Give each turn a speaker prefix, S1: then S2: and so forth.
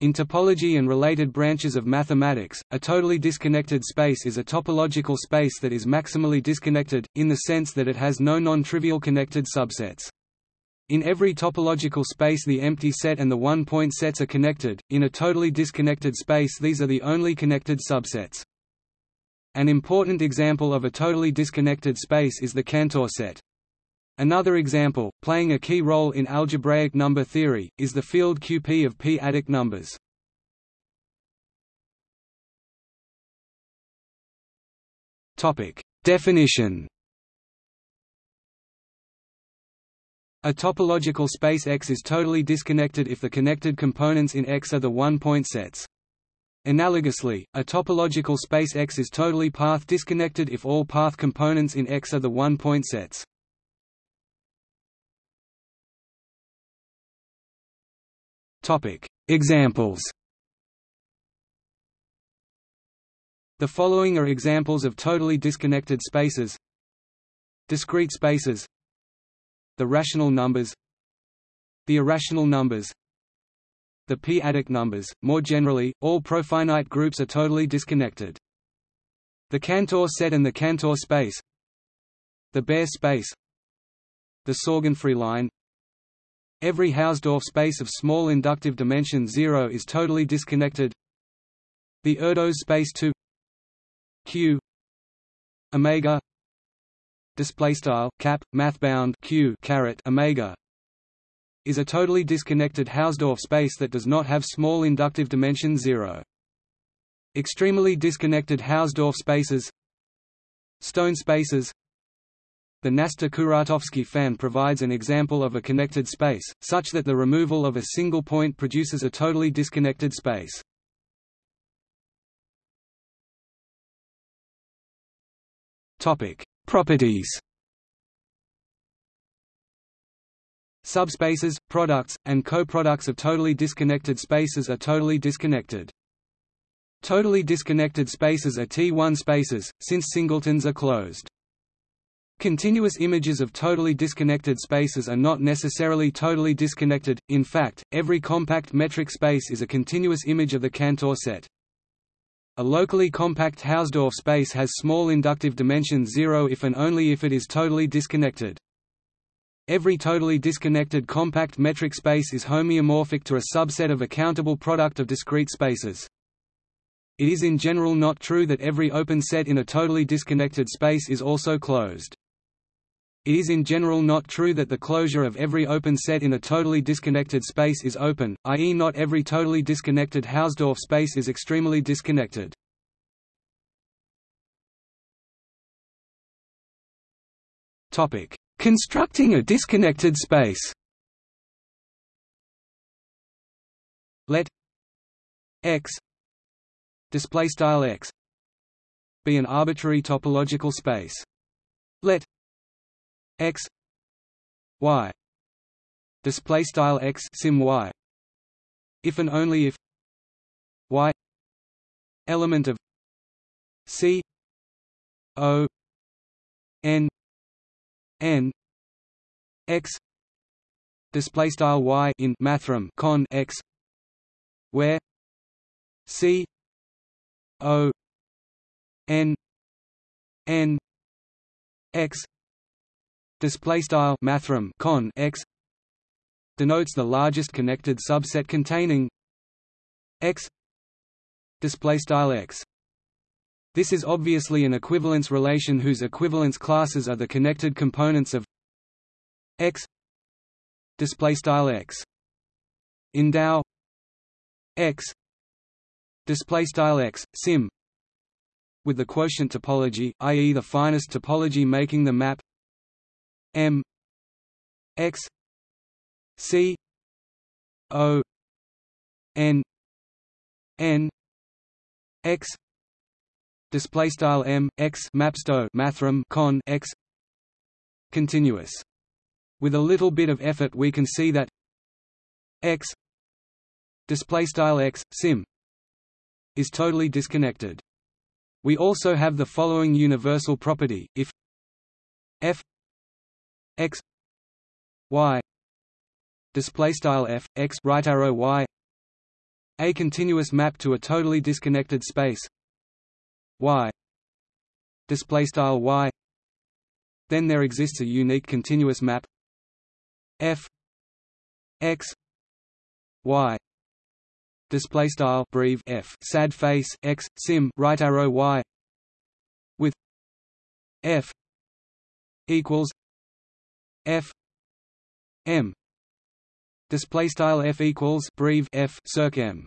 S1: In topology and related branches of mathematics, a totally disconnected space is a topological space that is maximally disconnected, in the sense that it has no non-trivial connected subsets. In every topological space the empty set and the one-point sets are connected, in a totally disconnected space these are the only connected subsets. An important example of a totally disconnected space is the Cantor set. Another example, playing a key role in algebraic number theory, is the field QP of p-adic numbers. Definition A topological space X is totally disconnected if the connected components in X are the one-point sets. Analogously, a topological space X is totally path disconnected if all path components in X are the one-point sets. Topic: Examples. The following are examples of totally disconnected spaces. Discrete spaces. The rational numbers. The irrational numbers. The p-adic numbers. More generally, all profinite groups are totally disconnected. The Cantor set and the Cantor space. The Baire space. The Sorgenfrey line Every Hausdorff space of small inductive dimension 0 is totally disconnected. The Erdos space 2 q omega display cap math bound q caret omega is a totally disconnected Hausdorff space that does not have small inductive dimension 0. Extremely disconnected Hausdorff spaces Stone spaces the Knaster-Kuratowski fan provides an example of a connected space, such that the removal of a single point produces a totally disconnected space. Topic: Properties. Subspaces, products, and coproducts of totally disconnected spaces are totally disconnected. Totally disconnected spaces are T1 spaces, since singletons are closed. Continuous images of totally disconnected spaces are not necessarily totally disconnected, in fact, every compact metric space is a continuous image of the Cantor set. A locally compact Hausdorff space has small inductive dimension 0 if and only if it is totally disconnected. Every totally disconnected compact metric space is homeomorphic to a subset of a countable product of discrete spaces. It is in general not true that every open set in a totally disconnected space is also closed. It is in general not true that the closure of every open set in a totally disconnected space is open, i.e. not every totally disconnected Hausdorff space is extremely disconnected. Constructing a disconnected space Let X display style X be an arbitrary topological space. Let x y display style x sim y if and only if y element of c o n n x display style y in mathrm con x where c o n n x display style mathrm con x denotes the largest connected subset containing x display style x this is obviously an equivalence relation whose equivalence classes are the connected components of x display style x in Dow x display style x sim with the quotient topology i.e. the finest topology making the map M X C O N N X display style M X mapsto mathrm con X continuous. With a little bit of effort we can see that X display style X sim is totally disconnected. We also have the following universal property if f x y display style f x right arrow y a continuous map to a totally disconnected space y display style y then there exists a unique continuous map f x y display style breve f sad face x sim right arrow y with f equals f m display style f equals breve f circ m